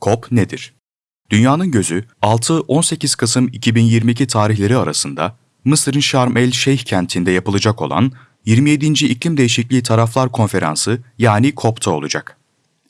COP nedir? Dünyanın gözü 6-18 Kasım 2022 tarihleri arasında Mısır'ın Şarm el Şeyh kentinde yapılacak olan 27. İklim Değişikliği Taraflar Konferansı yani COP'ta olacak.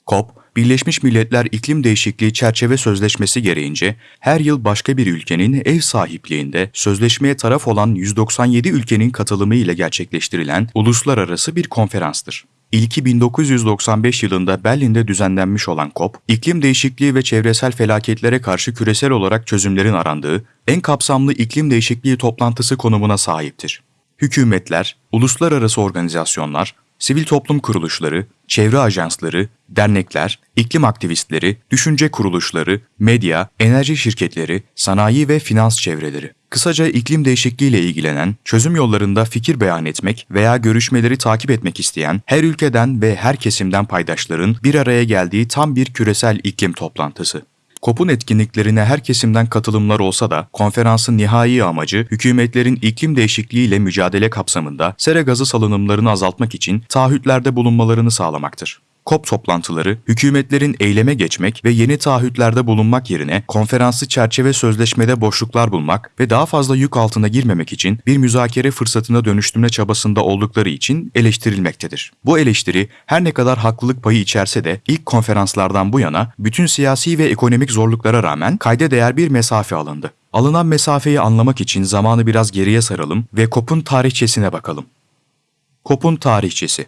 COP, Birleşmiş Milletler İklim Değişikliği Çerçeve Sözleşmesi gereğince her yıl başka bir ülkenin ev sahipliğinde sözleşmeye taraf olan 197 ülkenin katılımı ile gerçekleştirilen uluslararası bir konferanstır. İlki 1995 yılında Berlin'de düzenlenmiş olan COP, iklim değişikliği ve çevresel felaketlere karşı küresel olarak çözümlerin arandığı en kapsamlı iklim değişikliği toplantısı konumuna sahiptir. Hükümetler, uluslararası organizasyonlar, sivil toplum kuruluşları, çevre ajansları, dernekler, iklim aktivistleri, düşünce kuruluşları, medya, enerji şirketleri, sanayi ve finans çevreleri. Kısaca iklim değişikliğiyle ilgilenen, çözüm yollarında fikir beyan etmek veya görüşmeleri takip etmek isteyen her ülkeden ve her kesimden paydaşların bir araya geldiği tam bir küresel iklim toplantısı. COP'un etkinliklerine her kesimden katılımlar olsa da konferansın nihai amacı hükümetlerin iklim değişikliğiyle mücadele kapsamında sera gazı salınımlarını azaltmak için taahhütlerde bulunmalarını sağlamaktır. COP toplantıları, hükümetlerin eyleme geçmek ve yeni taahhütlerde bulunmak yerine konferansı çerçeve sözleşmede boşluklar bulmak ve daha fazla yük altına girmemek için bir müzakere fırsatına dönüştürme çabasında oldukları için eleştirilmektedir. Bu eleştiri her ne kadar haklılık payı içerse de ilk konferanslardan bu yana bütün siyasi ve ekonomik zorluklara rağmen kayda değer bir mesafe alındı. Alınan mesafeyi anlamak için zamanı biraz geriye saralım ve COP'un tarihçesine bakalım. COP'un tarihçesi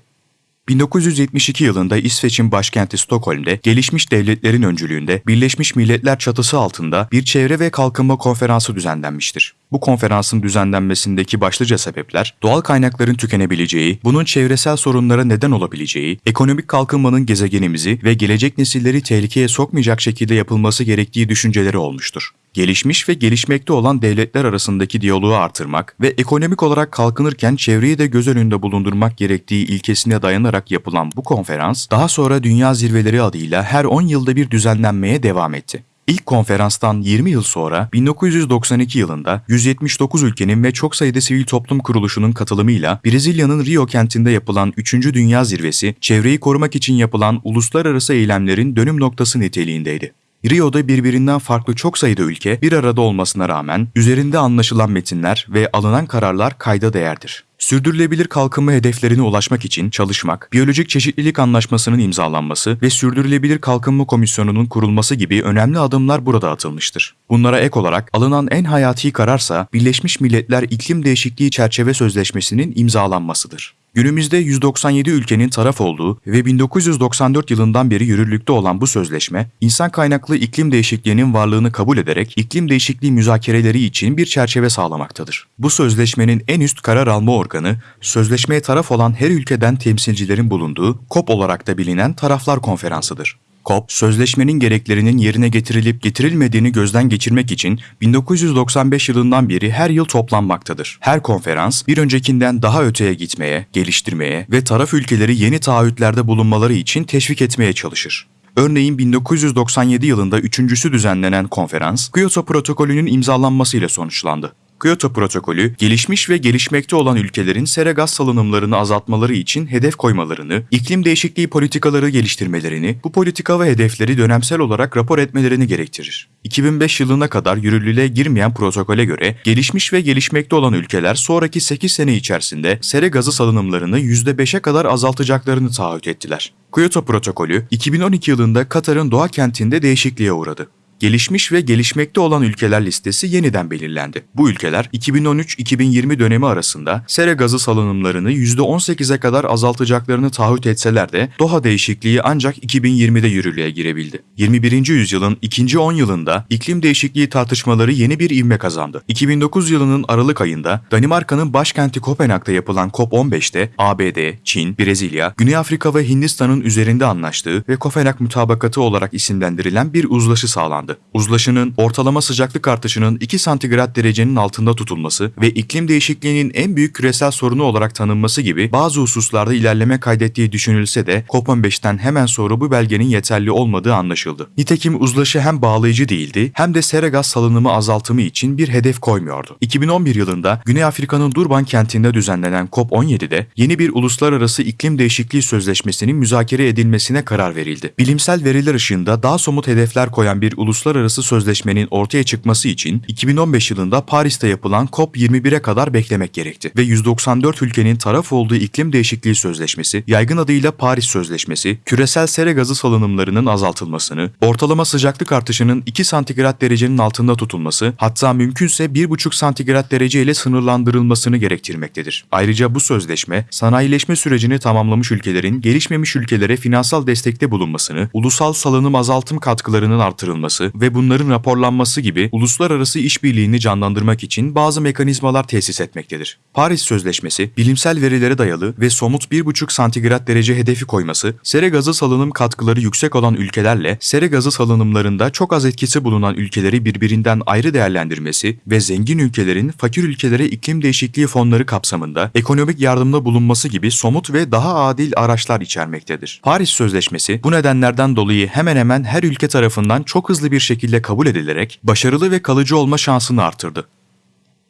1972 yılında İsveç'in başkenti Stockholm'de gelişmiş devletlerin öncülüğünde Birleşmiş Milletler çatısı altında bir çevre ve kalkınma konferansı düzenlenmiştir. Bu konferansın düzenlenmesindeki başlıca sebepler doğal kaynakların tükenebileceği, bunun çevresel sorunlara neden olabileceği, ekonomik kalkınmanın gezegenimizi ve gelecek nesilleri tehlikeye sokmayacak şekilde yapılması gerektiği düşünceleri olmuştur gelişmiş ve gelişmekte olan devletler arasındaki diyaloğu artırmak ve ekonomik olarak kalkınırken çevreyi de göz önünde bulundurmak gerektiği ilkesine dayanarak yapılan bu konferans, daha sonra Dünya Zirveleri adıyla her 10 yılda bir düzenlenmeye devam etti. İlk konferanstan 20 yıl sonra 1992 yılında 179 ülkenin ve çok sayıda sivil toplum kuruluşunun katılımıyla Brezilya'nın Rio kentinde yapılan 3. Dünya Zirvesi, çevreyi korumak için yapılan uluslararası eylemlerin dönüm noktası niteliğindeydi. Rio'da birbirinden farklı çok sayıda ülke bir arada olmasına rağmen üzerinde anlaşılan metinler ve alınan kararlar kayda değerdir. Sürdürülebilir kalkınma hedeflerine ulaşmak için çalışmak, biyolojik çeşitlilik anlaşmasının imzalanması ve sürdürülebilir kalkınma komisyonunun kurulması gibi önemli adımlar burada atılmıştır. Bunlara ek olarak alınan en hayati kararsa Birleşmiş Milletler İklim Değişikliği Çerçeve Sözleşmesi'nin imzalanmasıdır. Günümüzde 197 ülkenin taraf olduğu ve 1994 yılından beri yürürlükte olan bu sözleşme, insan kaynaklı iklim değişikliğinin varlığını kabul ederek iklim değişikliği müzakereleri için bir çerçeve sağlamaktadır. Bu sözleşmenin en üst karar alma organı, sözleşmeye taraf olan her ülkeden temsilcilerin bulunduğu COP olarak da bilinen Taraflar Konferansı'dır. COP, sözleşmenin gereklerinin yerine getirilip getirilmediğini gözden geçirmek için 1995 yılından beri her yıl toplanmaktadır. Her konferans bir öncekinden daha öteye gitmeye, geliştirmeye ve taraf ülkeleri yeni taahhütlerde bulunmaları için teşvik etmeye çalışır. Örneğin 1997 yılında üçüncüsü düzenlenen konferans, Kyoto Protokolü'nün imzalanmasıyla sonuçlandı. Kyoto Protokolü, gelişmiş ve gelişmekte olan ülkelerin sera gaz salınımlarını azaltmaları için hedef koymalarını, iklim değişikliği politikaları geliştirmelerini, bu politika ve hedefleri dönemsel olarak rapor etmelerini gerektirir. 2005 yılına kadar yürürlüğe girmeyen protokole göre gelişmiş ve gelişmekte olan ülkeler sonraki 8 sene içerisinde sera gazı salınımlarını %5'e kadar azaltacaklarını taahhüt ettiler. Kyoto Protokolü 2012 yılında Katar'ın Doğa kentinde değişikliğe uğradı gelişmiş ve gelişmekte olan ülkeler listesi yeniden belirlendi. Bu ülkeler 2013-2020 dönemi arasında sera gazı salınımlarını %18'e kadar azaltacaklarını taahhüt etseler de Doha değişikliği ancak 2020'de yürürlüğe girebildi. 21. yüzyılın ikinci 10 yılında iklim değişikliği tartışmaları yeni bir ivme kazandı. 2009 yılının Aralık ayında Danimarka'nın başkenti Kopenhag'da yapılan COP15'te ABD, Çin, Brezilya, Güney Afrika ve Hindistan'ın üzerinde anlaştığı ve Kopenhag Mutabakatı olarak isimlendirilen bir uzlaşı sağlandı açıklandı. Uzlaşının ortalama sıcaklık artışının 2 santigrat derecenin altında tutulması ve iklim değişikliğinin en büyük küresel sorunu olarak tanınması gibi bazı hususlarda ilerleme kaydettiği düşünülse de COP15'ten hemen sonra bu belgenin yeterli olmadığı anlaşıldı. Nitekim uzlaşı hem bağlayıcı değildi hem de sera gaz salınımı azaltımı için bir hedef koymuyordu. 2011 yılında Güney Afrika'nın Durban kentinde düzenlenen COP17'de yeni bir uluslararası iklim değişikliği sözleşmesinin müzakere edilmesine karar verildi. Bilimsel veriler ışığında daha somut hedefler koyan bir uluslararası sözleşmenin ortaya çıkması için 2015 yılında Paris'te yapılan COP21'e kadar beklemek gerekti ve 194 ülkenin taraf olduğu iklim değişikliği sözleşmesi, yaygın adıyla Paris Sözleşmesi, küresel sera gazı salınımlarının azaltılmasını, ortalama sıcaklık artışının 2 santigrat derecenin altında tutulması, hatta mümkünse 1,5 santigrat derece ile sınırlandırılmasını gerektirmektedir. Ayrıca bu sözleşme, sanayileşme sürecini tamamlamış ülkelerin gelişmemiş ülkelere finansal destekte bulunmasını, ulusal salınım azaltım katkılarının artırılması ve bunların raporlanması gibi uluslararası işbirliğini canlandırmak için bazı mekanizmalar tesis etmektedir. Paris Sözleşmesi, bilimsel verilere dayalı ve somut 1,5 santigrat derece hedefi koyması, sera gazı salınım katkıları yüksek olan ülkelerle sera gazı salınımlarında çok az etkisi bulunan ülkeleri birbirinden ayrı değerlendirmesi ve zengin ülkelerin fakir ülkelere iklim değişikliği fonları kapsamında ekonomik yardımda bulunması gibi somut ve daha adil araçlar içermektedir. Paris Sözleşmesi bu nedenlerden dolayı hemen hemen her ülke tarafından çok hızlı bir şekilde kabul edilerek başarılı ve kalıcı olma şansını artırdı.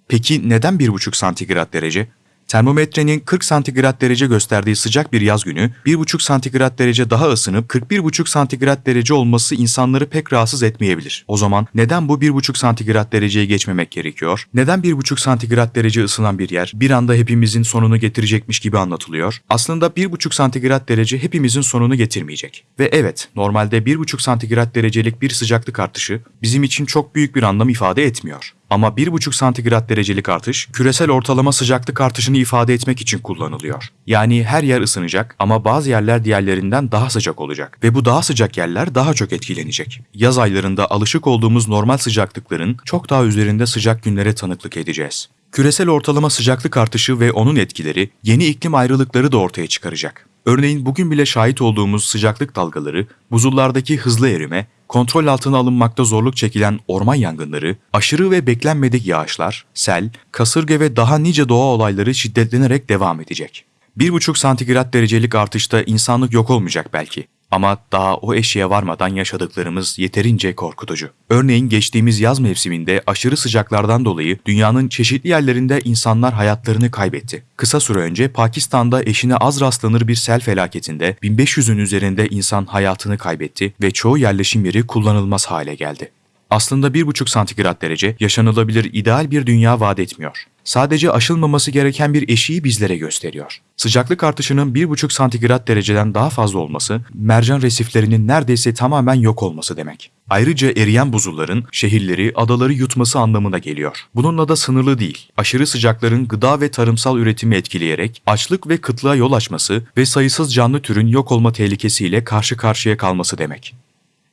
Peki neden 1,5 santigrat derece? Termometrenin 40 santigrat derece gösterdiği sıcak bir yaz günü 1,5 santigrat derece daha ısınıp 41,5 santigrat derece olması insanları pek rahatsız etmeyebilir. O zaman neden bu 1,5 santigrat dereceye geçmemek gerekiyor? Neden 1,5 santigrat derece ısınan bir yer bir anda hepimizin sonunu getirecekmiş gibi anlatılıyor? Aslında 1,5 santigrat derece hepimizin sonunu getirmeyecek. Ve evet, normalde 1,5 santigrat derecelik bir sıcaklık artışı bizim için çok büyük bir anlam ifade etmiyor. Ama 1,5 santigrat derecelik artış küresel ortalama sıcaklık artışını ifade etmek için kullanılıyor. Yani her yer ısınacak ama bazı yerler diğerlerinden daha sıcak olacak ve bu daha sıcak yerler daha çok etkilenecek. Yaz aylarında alışık olduğumuz normal sıcaklıkların çok daha üzerinde sıcak günlere tanıklık edeceğiz. Küresel ortalama sıcaklık artışı ve onun etkileri yeni iklim ayrılıkları da ortaya çıkaracak. Örneğin bugün bile şahit olduğumuz sıcaklık dalgaları, buzullardaki hızlı erime, kontrol altına alınmakta zorluk çekilen orman yangınları, aşırı ve beklenmedik yağışlar, sel, kasırga ve daha nice doğa olayları şiddetlenerek devam edecek. 1,5 santigrat derecelik artışta insanlık yok olmayacak belki. Ama daha o eşiğe varmadan yaşadıklarımız yeterince korkutucu. Örneğin geçtiğimiz yaz mevsiminde aşırı sıcaklardan dolayı dünyanın çeşitli yerlerinde insanlar hayatlarını kaybetti. Kısa süre önce Pakistan'da eşine az rastlanır bir sel felaketinde 1500'ün üzerinde insan hayatını kaybetti ve çoğu yerleşim yeri kullanılmaz hale geldi. Aslında 1,5 santigrat derece yaşanılabilir ideal bir dünya vaat etmiyor. Sadece aşılmaması gereken bir eşiği bizlere gösteriyor. Sıcaklık artışının 1,5 santigrat dereceden daha fazla olması, mercan resiflerinin neredeyse tamamen yok olması demek. Ayrıca eriyen buzulların şehirleri, adaları yutması anlamına geliyor. Bununla da sınırlı değil. Aşırı sıcakların gıda ve tarımsal üretimi etkileyerek açlık ve kıtlığa yol açması ve sayısız canlı türün yok olma tehlikesiyle karşı karşıya kalması demek.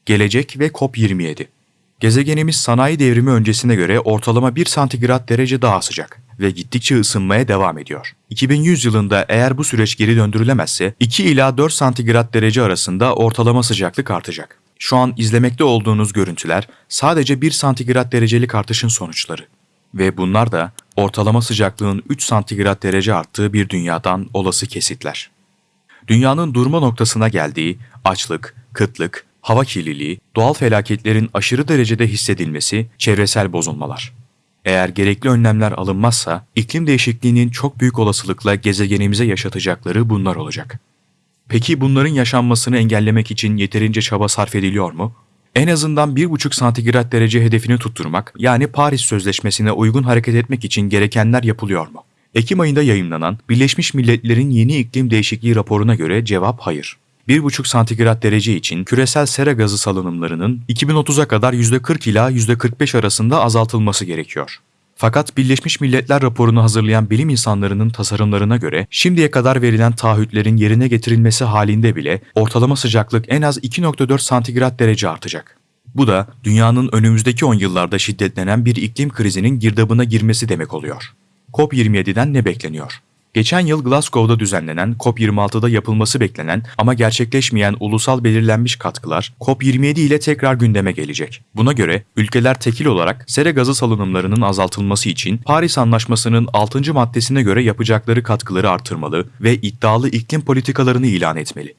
Gelecek ve COP27 Gezegenimiz sanayi devrimi öncesine göre ortalama 1 santigrat derece daha sıcak ve gittikçe ısınmaya devam ediyor. 2100 yılında eğer bu süreç geri döndürülemezse 2 ila 4 santigrat derece arasında ortalama sıcaklık artacak. Şu an izlemekte olduğunuz görüntüler sadece 1 santigrat derecelik artışın sonuçları. Ve bunlar da ortalama sıcaklığın 3 santigrat derece arttığı bir dünyadan olası kesitler. Dünyanın durma noktasına geldiği açlık, kıtlık, hava kirliliği, doğal felaketlerin aşırı derecede hissedilmesi, çevresel bozulmalar. Eğer gerekli önlemler alınmazsa iklim değişikliğinin çok büyük olasılıkla gezegenimize yaşatacakları bunlar olacak. Peki bunların yaşanmasını engellemek için yeterince çaba sarf ediliyor mu? En azından 1,5 santigrat derece hedefini tutturmak, yani Paris Sözleşmesi'ne uygun hareket etmek için gerekenler yapılıyor mu? Ekim ayında yayımlanan Birleşmiş Milletler'in yeni iklim değişikliği raporuna göre cevap hayır. 1,5 santigrat derece için küresel sera gazı salınımlarının 2030'a kadar %40 ila %45 arasında azaltılması gerekiyor. Fakat Birleşmiş Milletler raporunu hazırlayan bilim insanlarının tasarımlarına göre şimdiye kadar verilen taahhütlerin yerine getirilmesi halinde bile ortalama sıcaklık en az 2.4 santigrat derece artacak. Bu da dünyanın önümüzdeki 10 yıllarda şiddetlenen bir iklim krizinin girdabına girmesi demek oluyor. COP27'den ne bekleniyor? Geçen yıl Glasgow'da düzenlenen COP26'da yapılması beklenen ama gerçekleşmeyen ulusal belirlenmiş katkılar COP27 ile tekrar gündeme gelecek. Buna göre ülkeler tekil olarak sera gazı salınımlarının azaltılması için Paris Anlaşması'nın 6. maddesine göre yapacakları katkıları artırmalı ve iddialı iklim politikalarını ilan etmeli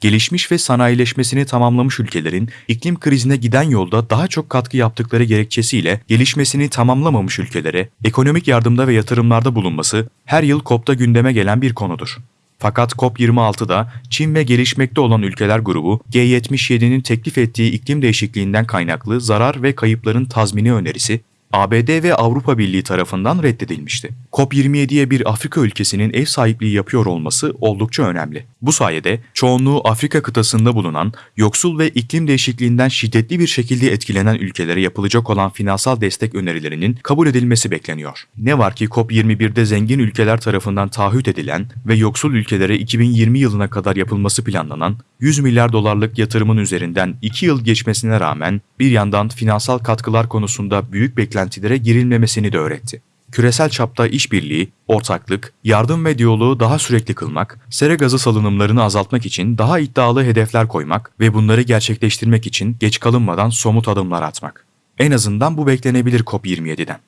gelişmiş ve sanayileşmesini tamamlamış ülkelerin iklim krizine giden yolda daha çok katkı yaptıkları gerekçesiyle gelişmesini tamamlamamış ülkelere ekonomik yardımda ve yatırımlarda bulunması her yıl COP'ta gündeme gelen bir konudur. Fakat COP26'da Çin ve gelişmekte olan ülkeler grubu G77'nin teklif ettiği iklim değişikliğinden kaynaklı zarar ve kayıpların tazmini önerisi ABD ve Avrupa Birliği tarafından reddedilmişti. COP27'ye bir Afrika ülkesinin ev sahipliği yapıyor olması oldukça önemli. Bu sayede çoğunluğu Afrika kıtasında bulunan, yoksul ve iklim değişikliğinden şiddetli bir şekilde etkilenen ülkelere yapılacak olan finansal destek önerilerinin kabul edilmesi bekleniyor. Ne var ki COP21'de zengin ülkeler tarafından taahhüt edilen ve yoksul ülkelere 2020 yılına kadar yapılması planlanan 100 milyar dolarlık yatırımın üzerinden 2 yıl geçmesine rağmen bir yandan finansal katkılar konusunda büyük beklentilere girilmemesini de öğretti. Küresel çapta işbirliği, ortaklık, yardım ve diyaloğu daha sürekli kılmak, sera gazı salınımlarını azaltmak için daha iddialı hedefler koymak ve bunları gerçekleştirmek için geç kalınmadan somut adımlar atmak. En azından bu beklenebilir COP27'den.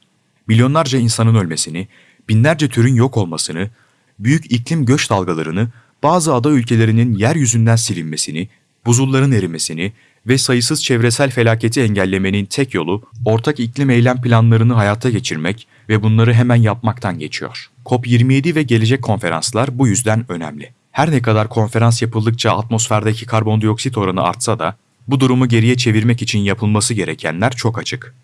Milyonlarca insanın ölmesini, binlerce türün yok olmasını, büyük iklim göç dalgalarını, bazı ada ülkelerinin yeryüzünden silinmesini, buzulların erimesini ve sayısız çevresel felaketi engellemenin tek yolu ortak iklim eylem planlarını hayata geçirmek ve bunları hemen yapmaktan geçiyor. COP27 ve gelecek konferanslar bu yüzden önemli. Her ne kadar konferans yapıldıkça atmosferdeki karbondioksit oranı artsa da bu durumu geriye çevirmek için yapılması gerekenler çok açık.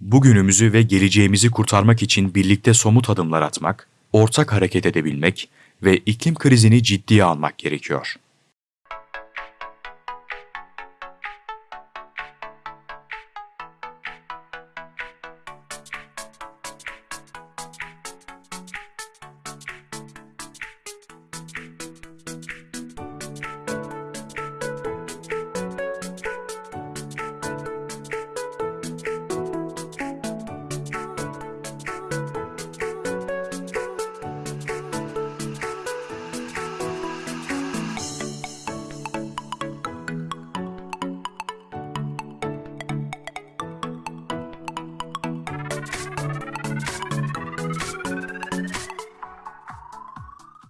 Bugünümüzü ve geleceğimizi kurtarmak için birlikte somut adımlar atmak, ortak hareket edebilmek ve iklim krizini ciddiye almak gerekiyor.